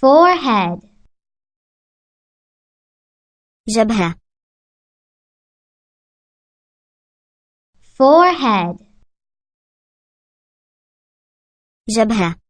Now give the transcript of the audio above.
forehead. جبهة forehead. جبهة